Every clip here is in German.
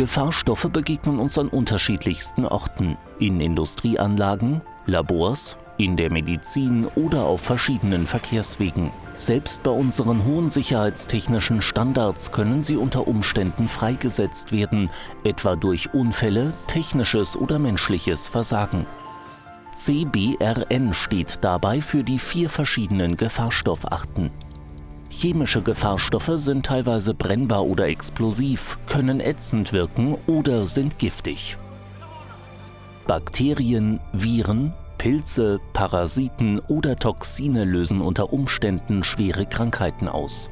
Gefahrstoffe begegnen uns an unterschiedlichsten Orten. In Industrieanlagen, Labors, in der Medizin oder auf verschiedenen Verkehrswegen. Selbst bei unseren hohen sicherheitstechnischen Standards können sie unter Umständen freigesetzt werden, etwa durch Unfälle, technisches oder menschliches Versagen. CBRN steht dabei für die vier verschiedenen Gefahrstoffarten. Chemische Gefahrstoffe sind teilweise brennbar oder explosiv, können ätzend wirken oder sind giftig. Bakterien, Viren, Pilze, Parasiten oder Toxine lösen unter Umständen schwere Krankheiten aus.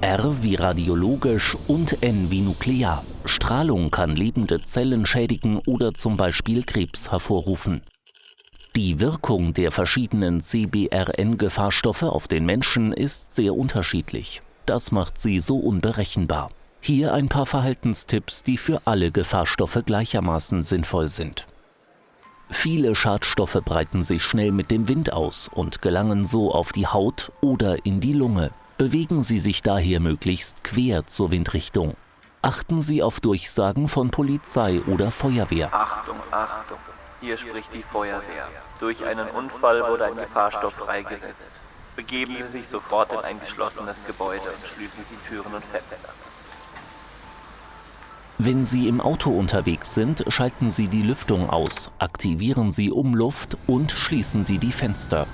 R wie radiologisch und N wie nuklear. Strahlung kann lebende Zellen schädigen oder zum Beispiel Krebs hervorrufen. Die Wirkung der verschiedenen CBRN-Gefahrstoffe auf den Menschen ist sehr unterschiedlich. Das macht sie so unberechenbar. Hier ein paar Verhaltenstipps, die für alle Gefahrstoffe gleichermaßen sinnvoll sind. Viele Schadstoffe breiten sich schnell mit dem Wind aus und gelangen so auf die Haut oder in die Lunge. Bewegen Sie sich daher möglichst quer zur Windrichtung. Achten Sie auf Durchsagen von Polizei oder Feuerwehr. Achtung, Achtung, hier spricht die Feuerwehr. Durch einen Unfall wurde ein Gefahrstoff freigesetzt. Begeben Sie sich sofort in ein geschlossenes Gebäude und schließen Sie Türen und Fenster. Wenn Sie im Auto unterwegs sind, schalten Sie die Lüftung aus, aktivieren Sie Umluft und schließen Sie die Fenster.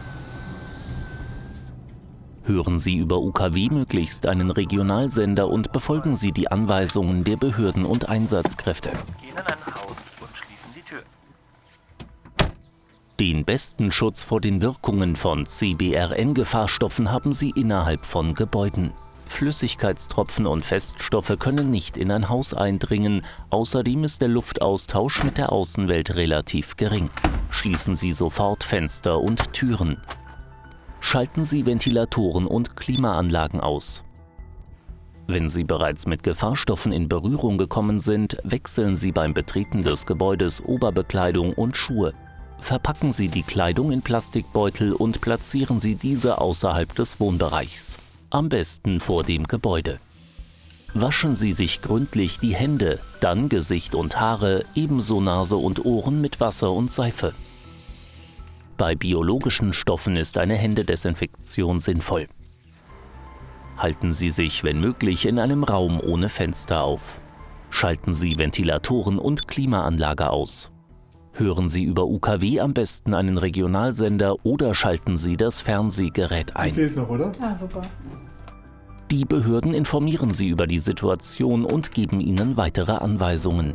Hören Sie über UKW möglichst einen Regionalsender und befolgen Sie die Anweisungen der Behörden und Einsatzkräfte. Gehen in ein Haus und schließen die Tür. Den besten Schutz vor den Wirkungen von CBRN-Gefahrstoffen haben Sie innerhalb von Gebäuden. Flüssigkeitstropfen und Feststoffe können nicht in ein Haus eindringen, außerdem ist der Luftaustausch mit der Außenwelt relativ gering. Schließen Sie sofort Fenster und Türen. Schalten Sie Ventilatoren und Klimaanlagen aus. Wenn Sie bereits mit Gefahrstoffen in Berührung gekommen sind, wechseln Sie beim Betreten des Gebäudes Oberbekleidung und Schuhe. Verpacken Sie die Kleidung in Plastikbeutel und platzieren Sie diese außerhalb des Wohnbereichs am besten vor dem Gebäude. Waschen Sie sich gründlich die Hände, dann Gesicht und Haare, ebenso Nase und Ohren mit Wasser und Seife. Bei biologischen Stoffen ist eine Händedesinfektion sinnvoll. Halten Sie sich, wenn möglich, in einem Raum ohne Fenster auf. Schalten Sie Ventilatoren und Klimaanlage aus. Hören Sie über UKW am besten einen Regionalsender oder schalten Sie das Fernsehgerät ein. Die fehlt noch, oder? Ah, super. Die Behörden informieren Sie über die Situation und geben Ihnen weitere Anweisungen.